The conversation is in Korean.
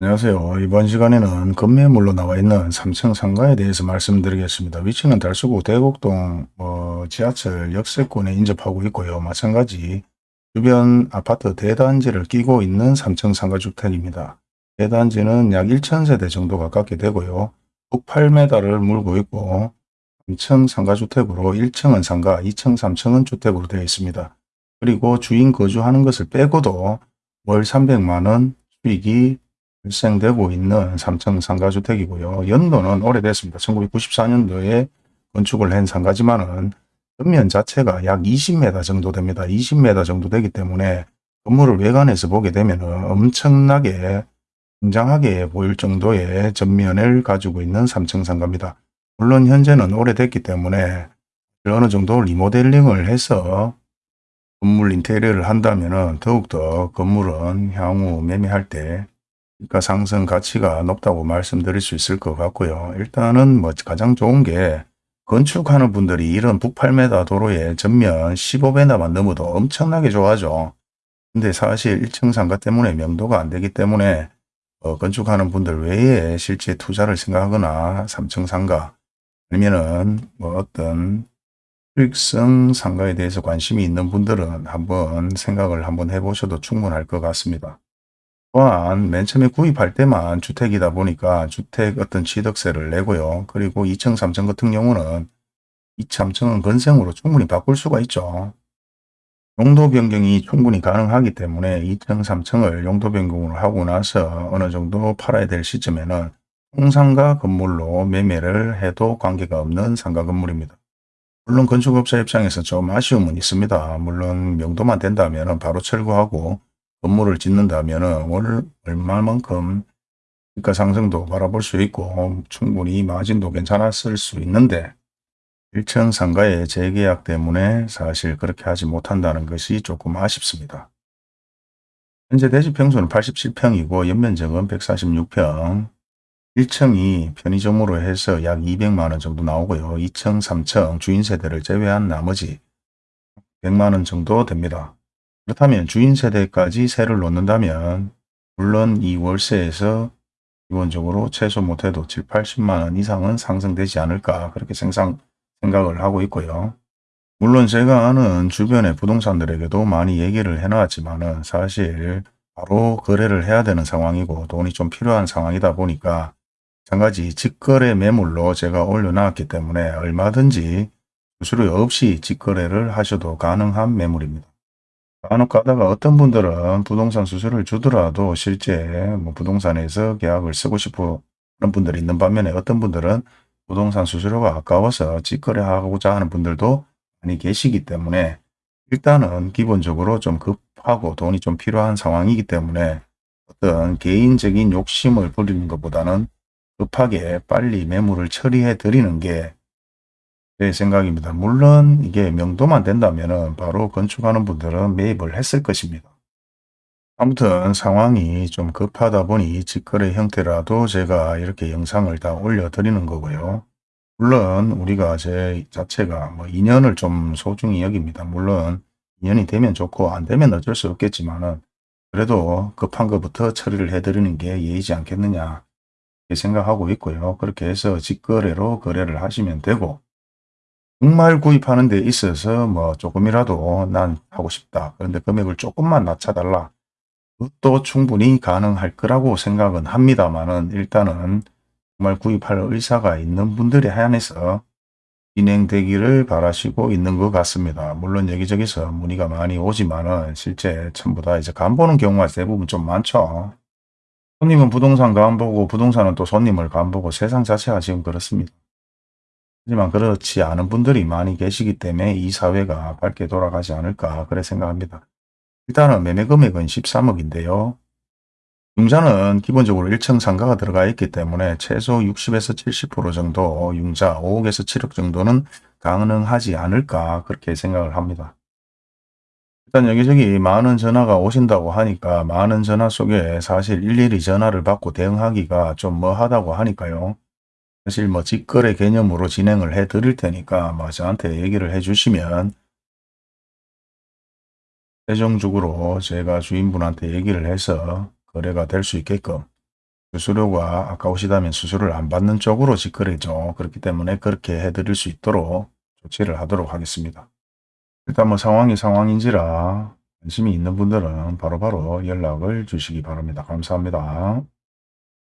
안녕하세요. 이번 시간에는 급매물로 나와 있는 3층 상가에 대해서 말씀드리겠습니다. 위치는 달서구 대곡동 어, 지하철 역세권에 인접하고 있고요. 마찬가지 주변 아파트 대단지를 끼고 있는 3층 상가주택입니다. 대단지는 약 1,000세대 정도 가깝게 되고요. 북 8m를 물고 있고 3층 상가주택으로 1층은 상가, 2층, 3층은 주택으로 되어 있습니다. 그리고 주인 거주하는 것을 빼고도 월 300만원 수익이 발생되고 있는 3층 상가주택이고요. 연도는 오래됐습니다. 1994년도에 건축을 한 상가지만은 전면 자체가 약 20m 정도 됩니다. 20m 정도 되기 때문에 건물을 외관에서 보게 되면 엄청나게 굉장하게 보일 정도의 전면을 가지고 있는 3층 상가입니다. 물론 현재는 오래됐기 때문에 어느 정도 리모델링을 해서 건물 인테리어를 한다면 더욱더 건물은 향후 매매할 때 그러니까 상승 가치가 높다고 말씀드릴 수 있을 것 같고요. 일단은 뭐 가장 좋은 게 건축하는 분들이 이런 북 8m 도로에 전면 15배나만 넘어도 엄청나게 좋아하죠. 근데 사실 1층 상가 때문에 명도가 안 되기 때문에 어, 건축하는 분들 외에 실제 투자를 생각하거나 3층 상가 아니면은 뭐 어떤 수익성 상가에 대해서 관심이 있는 분들은 한번 생각을 한번 해보셔도 충분할 것 같습니다. 또한 맨 처음에 구입할 때만 주택이다 보니까 주택 어떤 취득세를 내고요. 그리고 2층, 3층 같은 경우는 2층, 3층은 건생으로 충분히 바꿀 수가 있죠. 용도 변경이 충분히 가능하기 때문에 2층, 3층을 용도 변경으로 하고 나서 어느 정도 팔아야 될 시점에는 통상가 건물로 매매를 해도 관계가 없는 상가 건물입니다. 물론 건축업자 입장에서 좀 아쉬움은 있습니다. 물론 명도만 된다면 바로 철거하고 건물을 짓는다면 월 얼마만큼 주가 상승도 바라볼 수 있고 충분히 마진도 괜찮았을 수 있는데 1층 상가의 재계약 때문에 사실 그렇게 하지 못한다는 것이 조금 아쉽습니다. 현재 대지 평수는 87평이고 연면적은 146평, 1층이 편의점으로 해서 약 200만원 정도 나오고요. 2층, 3층 주인 세대를 제외한 나머지 100만원 정도 됩니다. 그렇다면 주인 세대까지 세를 놓는다면 물론 이 월세에서 기본적으로 최소 못해도 7, 80만 원 이상은 상승되지 않을까 그렇게 생상, 생각을 하고 있고요. 물론 제가 아는 주변의 부동산들에게도 많이 얘기를 해놨지만 사실 바로 거래를 해야 되는 상황이고 돈이 좀 필요한 상황이다 보니까 마찬가지 직거래 매물로 제가 올려놨기 때문에 얼마든지 수수료 없이 직거래를 하셔도 가능한 매물입니다. 간혹 가다가 어떤 분들은 부동산 수수료를 주더라도 실제 뭐 부동산에서 계약을 쓰고 싶어 하는 분들이 있는 반면에 어떤 분들은 부동산 수수료가 아까워서 직거래하고자 하는 분들도 많이 계시기 때문에 일단은 기본적으로 좀 급하고 돈이 좀 필요한 상황이기 때문에 어떤 개인적인 욕심을 부리는 것보다는 급하게 빨리 매물을 처리해 드리는 게 제 생각입니다. 물론 이게 명도만 된다면 바로 건축하는 분들은 매입을 했을 것입니다. 아무튼 상황이 좀 급하다 보니 직거래 형태라도 제가 이렇게 영상을 다 올려드리는 거고요. 물론 우리가 제 자체가 뭐 인연을 좀 소중히 여깁니다. 물론 인연이 되면 좋고 안 되면 어쩔 수 없겠지만 은 그래도 급한 것부터 처리를 해드리는 게 예의지 않겠느냐 생각하고 있고요. 그렇게 해서 직거래로 거래를 하시면 되고 정말 구입하는 데 있어서 뭐 조금이라도 난 하고 싶다. 그런데 금액을 조금만 낮춰달라. 그것도 충분히 가능할 거라고 생각은 합니다만은 일단은 정말 구입할 의사가 있는 분들이 한해서 진행되기를 바라시고 있는 것 같습니다. 물론 여기저기서 문의가 많이 오지만은 실제 전부 다 이제 간 보는 경우가 대부분 좀 많죠. 손님은 부동산 간 보고 부동산은 또 손님을 간 보고 세상 자체가 지금 그렇습니다. 하지만 그렇지 않은 분들이 많이 계시기 때문에 이 사회가 밝게 돌아가지 않을까 그래 생각합니다. 일단은 매매 금액은 13억인데요. 융자는 기본적으로 1층 상가가 들어가 있기 때문에 최소 60에서 70% 정도 융자 5억에서 7억 정도는 가능하지 않을까 그렇게 생각을 합니다. 일단 여기저기 많은 전화가 오신다고 하니까 많은 전화 속에 사실 일일이 전화를 받고 대응하기가 좀 뭐하다고 하니까요. 사실 뭐 직거래 개념으로 진행을 해 드릴 테니까 뭐 저한테 얘기를 해 주시면 최종적으로 제가 주인분한테 얘기를 해서 거래가 될 수 있게끔 수수료가 아까우시다면 수수료를 안 받는 쪽으로 직거래죠. 그렇기 때문에 그렇게 해드릴 수 있도록 조치를 하도록 하겠습니다. 일단 뭐 상황이 상황인지라 관심이 있는 분들은 바로바로 연락을 주시기 바랍니다. 감사합니다.